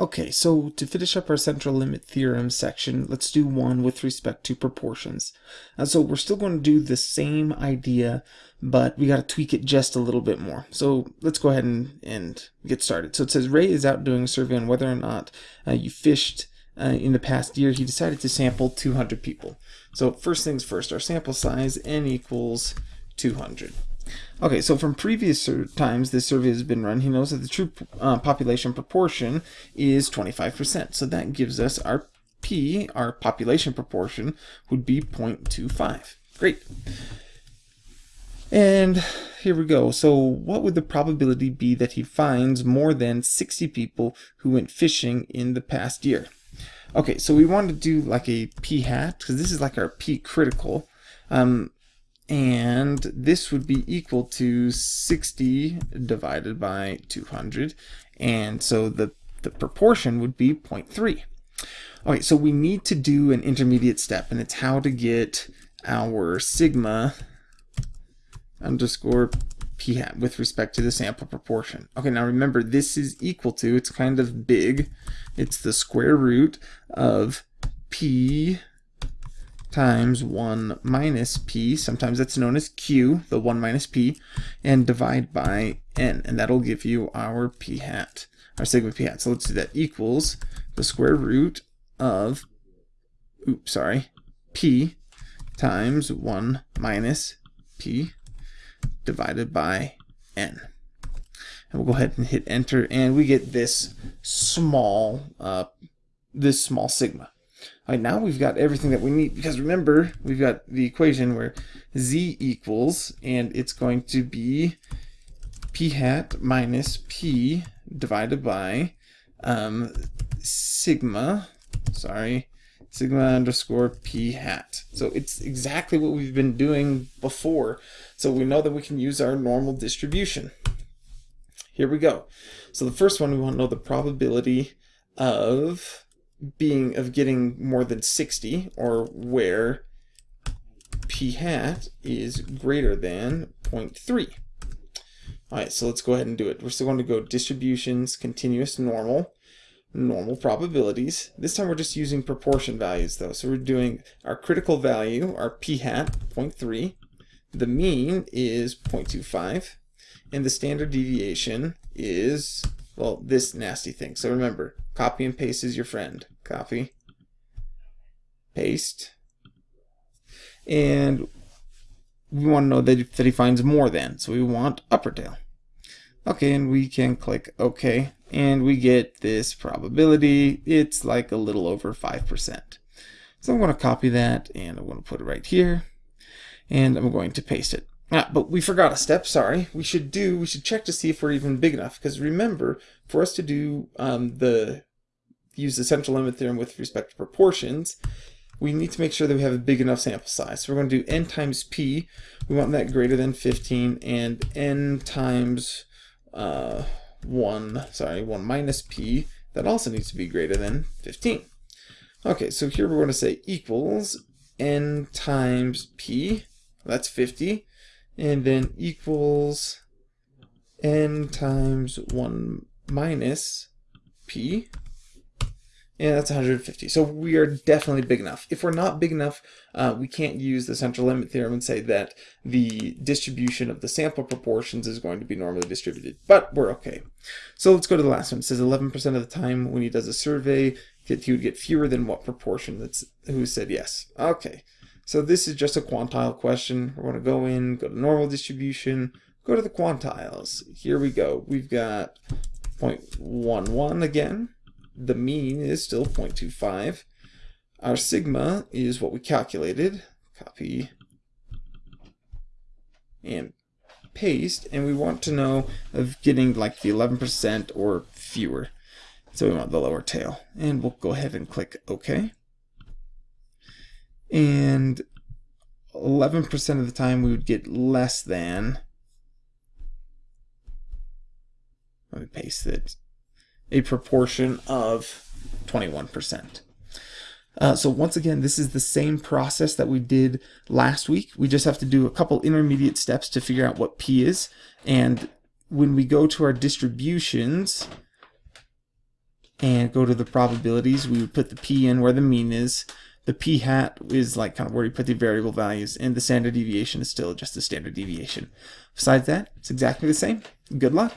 Okay, so to finish up our central limit theorem section, let's do one with respect to proportions. Uh, so we're still going to do the same idea, but we got to tweak it just a little bit more. So let's go ahead and, and get started. So it says Ray is out doing a survey on whether or not uh, you fished uh, in the past year. He decided to sample 200 people. So first things first, our sample size n equals 200. Okay, so from previous times this survey has been run, he knows that the true uh, population proportion is 25%. So that gives us our P, our population proportion, would be 0.25. Great. And here we go. So what would the probability be that he finds more than 60 people who went fishing in the past year? Okay, so we want to do like a p hat, because this is like our p critical. Um, and this would be equal to 60 divided by 200 and so the the proportion would be 0.3 okay so we need to do an intermediate step and it's how to get our sigma underscore p hat with respect to the sample proportion. Okay now remember this is equal to it's kind of big it's the square root of p times 1 minus p, sometimes that's known as q, the 1 minus p, and divide by n, and that'll give you our p hat, our sigma p hat. So let's do that equals the square root of, oops, sorry, p times 1 minus p divided by n. And we'll go ahead and hit enter, and we get this small, uh, this small sigma. All right, now we've got everything that we need because remember, we've got the equation where z equals, and it's going to be p hat minus p divided by um, sigma, sorry, sigma underscore p hat. So it's exactly what we've been doing before. So we know that we can use our normal distribution. Here we go. So the first one, we want to know the probability of being of getting more than 60 or where p hat is greater than 0.3. All right, so let's go ahead and do it. We're still going to go distributions, continuous normal, normal probabilities. This time we're just using proportion values though. So we're doing our critical value, our p hat, 0.3. The mean is 0.25. And the standard deviation is, well, this nasty thing. So remember, Copy and paste is your friend. Copy. Paste. And we want to know that, that he finds more than. So we want upper tail. Okay, and we can click OK. And we get this probability. It's like a little over 5%. So I'm going to copy that and I'm going to put it right here. And I'm going to paste it. Ah, but we forgot a step, sorry. We should do, we should check to see if we're even big enough. Because remember, for us to do um, the use the central limit theorem with respect to proportions, we need to make sure that we have a big enough sample size. So we're going to do n times p. We want that greater than 15, and n times uh, 1, sorry, 1 minus p, that also needs to be greater than 15. Okay, so here we're going to say equals n times p, that's 50, and then equals n times 1 minus p, and that's 150. So we are definitely big enough. If we're not big enough, uh, we can't use the central limit theorem and say that the distribution of the sample proportions is going to be normally distributed. But we're okay. So let's go to the last one. It says 11% of the time when he does a survey, he would get fewer than what proportion that's who said yes. Okay. So this is just a quantile question. We're going to go in, go to normal distribution, go to the quantiles. Here we go. We've got 0.11 again the mean is still 0.25. Our sigma is what we calculated. Copy and paste. And we want to know of getting like the 11% or fewer. So we want the lower tail. And we'll go ahead and click OK. And 11% of the time we would get less than, let me paste it, a proportion of 21%. Uh, so once again, this is the same process that we did last week. We just have to do a couple intermediate steps to figure out what P is. And when we go to our distributions, and go to the probabilities, we would put the p in where the mean is. The p hat is like kind of where you put the variable values, and the standard deviation is still just the standard deviation. Besides that, it's exactly the same. Good luck.